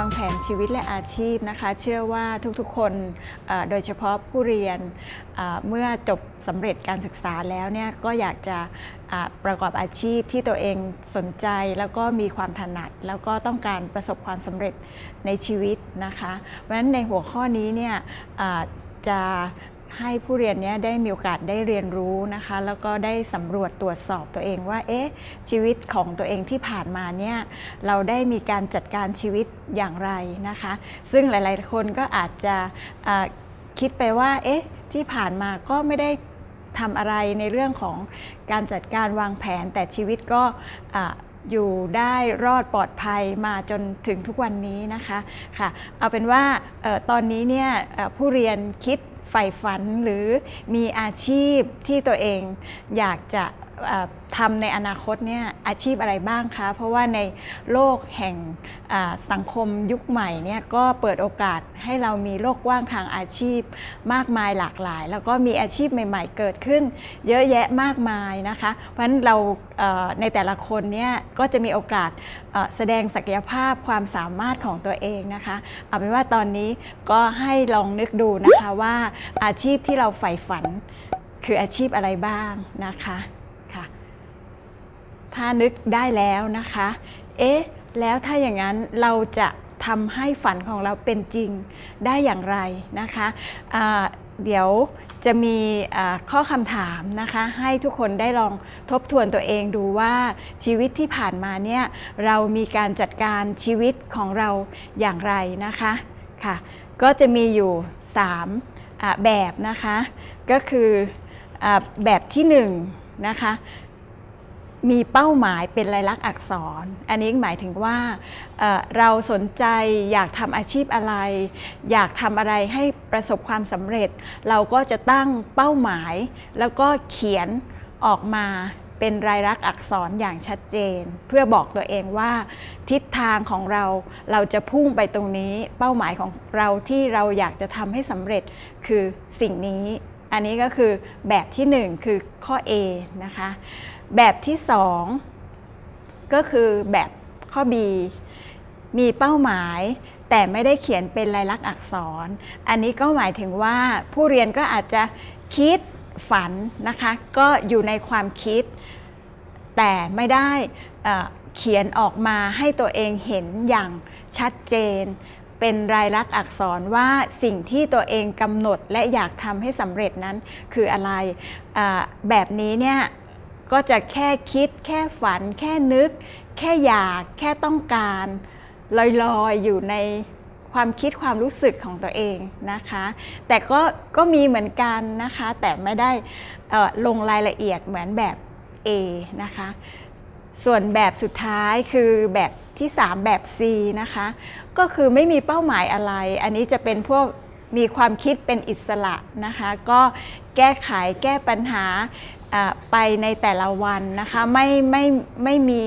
วางแผนชีวิตและอาชีพนะคะ เชื่อว่าทุกๆคนโดยเฉพาะผู้เรียนเมื่อจบสำเร็จการศึกษาแล้วเนี่ยก็อยากจะประกอบอาชีพที่ตัวเองสนใจแล้วก็มีความถนัด แล้วก็ต้องการประสบความสำเร็จในชีวิตนะคะ เพราะฉะนั้นในหัวข้อนี้เนี่ยจะ ให้ผู้เรียนเนี้ยได้มีโอกาสได้เรียนรู้นะคะ แล้วก็ได้สำรวจตรวจสอบตัวเองว่าเอ๊ะชีวิตของตัวเองที่ผ่านมาเนี่ยเราได้มีการจัดการชีวิตอย่างไรนะคะ ซึ่งหลาย ๆ คนก็อาจจะอ่าคิดไปว่าเอ๊ะที่ผ่านมาก็ไม่ได้ทำอะไรในเรื่องของการจัดการวางแผน แต่ชีวิตก็ออยู่ได้รอดปลอดภัยมาจนถึงทุกวันนี้นะคะค่ะเอาเป็นว่าออตอนนี้เนี่ยผู้เรียนคิด ใฝ่ฝันหรือมีอาชีพที่ตัวเองอยากจะ ทำในอนาคตเนี่ยอาชีพอะไรบ้างคะ เพราะว่าในโลกแห่งสังคมยุคใหม่เนี่ยก็เปิดโอกาสให้เรามีโลกกว้างทางอาชีพมากมายหลากหลาย แล้วก็มีอาชีพใหม่ๆเกิดขึ้น เยอะแยะมากมายนะคะ เพราะฉะนั้นเราในแต่ละคนเนี่ยก็จะมีโอกาสแสดงศักยภาพความสามารถของตัวเองนะคะเอาเป็นว่าตอนนี้ก็ให้ลองนึกดูนะคะว่าอาชีพที่เราใฝ่ฝันคืออาชีพอะไรบ้างนะคะ ถ้านึกได้แล้วนะคะ เอ๊ะ แล้วถ้าอย่างนั้นเราจะทำให้ฝันของเราเป็นจริงได้อย่างไรนะคะอ่าเดี๋ยวจะมีข้อคำถามนะคะ ให้ทุกคนได้ลองทบทวนตัวเองดูว่าชีวิตที่ผ่านมาเนี่ยเรามีการจัดการชีวิตของเราอย่างไรนะคะค่ะ ก็จะมีอยู่3แบบนะคะ ก็คืออแบบที่1นงนะคะ มีเป้าหมายเป็นลายลักษณ์อักษร อันนี้หมายถึงว่าเเราสนใจอยากทำอาชีพอะไร อยากทำอะไรให้ประสบความสำเร็จ เราก็จะตั้งเป้าหมาย แล้วก็เขียนออกมาเป็นรายลักษณ์อักษรอย่างชัดเจน เพื่อบอกตัวเองว่า ทิศทางของเราเราจะพุ่งไปตรงนี้ เป้าหมายของเราที่เราอยากจะทำให้สำเร็จคือสิ่งนี้ อันนี้ก็คือแบบที่หนึ่งคือข้อ A นะคะ แบบที่สองก็คือแบบข้อ B มีเป้าหมายแต่ไม่ได้เขียนเป็นลายลักษณ์อักษร อันนี้ก็หมายถึงว่าผู้เรียนก็อาจจะคิดฝันนะคะ ก็อยู่ในความคิด แต่ไม่ได้เขียนออกมาให้ตัวเองเห็นอย่างชัดเจน เป็นรายลักษณ์อักษรว่าสิ่งที่ตัวเองกำหนดและอยากทำให้สำเร็จนั้นคืออะไรแบบนี้เนี่ย ก็จะแค่คิด แค่ฝัน แค่นึก แค่อยาก แค่ต้องการลอยๆอยู่ในความคิดความรู้สึกของตัวเองนะคะ แต่ก็ก็มีเหมือนกันนะคะ แต่ไม่ได้ลงรายละเอียดเหมือนแบบ A นะคะ ส่วนแบบสุดท้ายคือแบบที่ 3 แบบ C นะคะ ก็คือไม่มีเป้าหมายอะไร อันนี้จะเป็นพวกมีความคิดเป็นอิสระนะคะ ก็แก้ไขแก้ปัญหา ไปในแต่ละวันนะคะไม่ไม่ไม่มี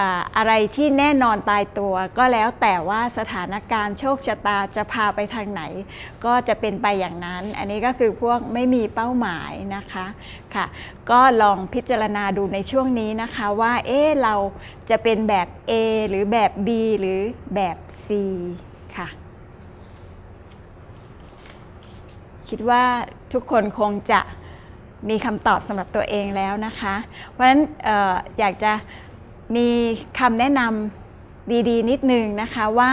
อ่าอะไรที่แน่นอนตายตัว ก็แล้วแต่ว่าสถานการณ์โชคชะตาจะพาไปทางไหน ก็จะเป็นไปอย่างนั้น อันนี้ก็คือพวกไม่มีเป้าหมายนะคะค่ะ ก็ลองพิจารณาดูในช่วงนี้นะคะว่าเอ๊เราจะเป็นแบบ A หรือแบบ B หรือแบบ C ค่ะ คิดว่าทุกคนคงจะ มีคำตอบสำหรับตัวเองแล้วนะคะ เพราะฉะนั้นอออยากจะมีคำแนะนำดีๆ นิดนึงนะคะว่า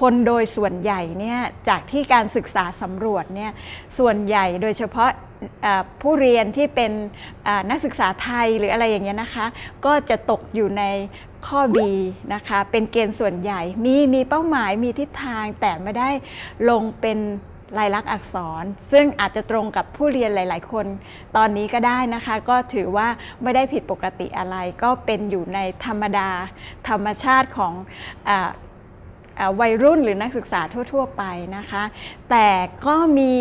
คนโดยส่วนใหญ่เนี่ยจากที่การศึกษาสำรวจเนี่ยส่วนใหญ่โดยเฉพาะผู้เรียนที่เป็นนักศึกษาไทยหรืออะไรอย่างเงี้ยนะคะ ก็จะตกอยู่ในข้อ B นะคะ เป็นเกณฑ์ส่วนใหญ่ มีมีเป้าหมายมีทิศทางแต่ไม่ได้ลงเป็น ลายลักษณ์อักษร ซึ่งอาจจะตรงกับผู้เรียนหลาย ๆ คน ตอนนี้ก็ได้นะคะ ก็ถือว่าไม่ได้ผิดปกติอะไร ก็เป็นอยู่ในธรรมดา ธรรมชาติของออวัยรุ่นหรือนักศึกษาทั่ว ๆ ไปนะคะ แต่ก็มี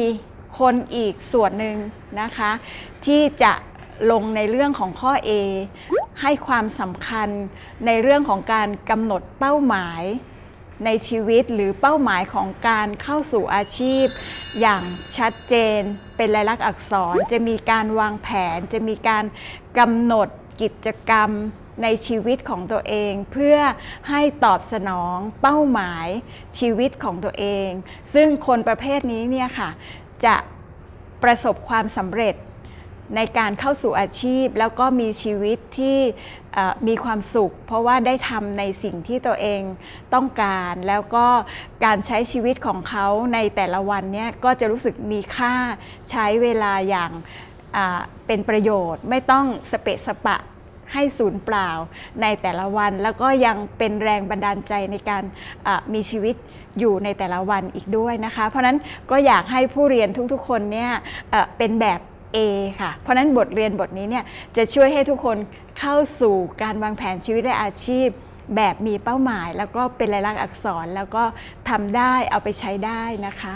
คนอีกส่วนหนึ่งนะคะ ที่จะลงในเรื่องของข้อ A ให้ความสำคัญในเรื่องของการกำหนดเป้าหมาย ในชีวิตหรือเป้าหมายของการเข้าสู่อาชีพ อย่างชัดเจน เป็นลายลักษณ์อักษร จะมีการวางแผน จะมีการกำหนดกิจกรรมในชีวิตของตัวเอง เพื่อให้ตอบสนองเป้าหมายชีวิตของตัวเอง ซึ่งคนประเภทนี้เนี่ยค่ะ จะประสบความสำเร็จ ในการเข้าสู่อาชีพ แล้วก็มีชีวิตที่มีความสุข เพราะว่าได้ทำในสิ่งที่ตัวเองต้องการ แล้วก็การใช้ชีวิตของเขาในแต่ละวันเนี่ยก็จะรู้สึกมีค่าใช้เวลาอย่างเป็นประโยชน์ ไม่ต้องสเปะสปะให้ศูนย์เปล่าในแต่ละวัน แล้วก็ยังเป็นแรงบันดาลใจในการมีชีวิตอยู่ในแต่ละวันอีกด้วยนะคะ เพราะนั้นก็อยากให้ผู้เรียนทุกๆคนเนี่ยเป็นแบบ A ค่ะ เพราะฉะนั้นบทเรียนบทนี้เนี่ยจะช่วยให้ทุกคนเข้าสู่การวางแผนชีวิตและอาชีพ แบบมีเป้าหมาย แล้วก็เป็นลายลักษณ์อักษรแล้วก็ทำได้เอาไปใช้ได้นะคะ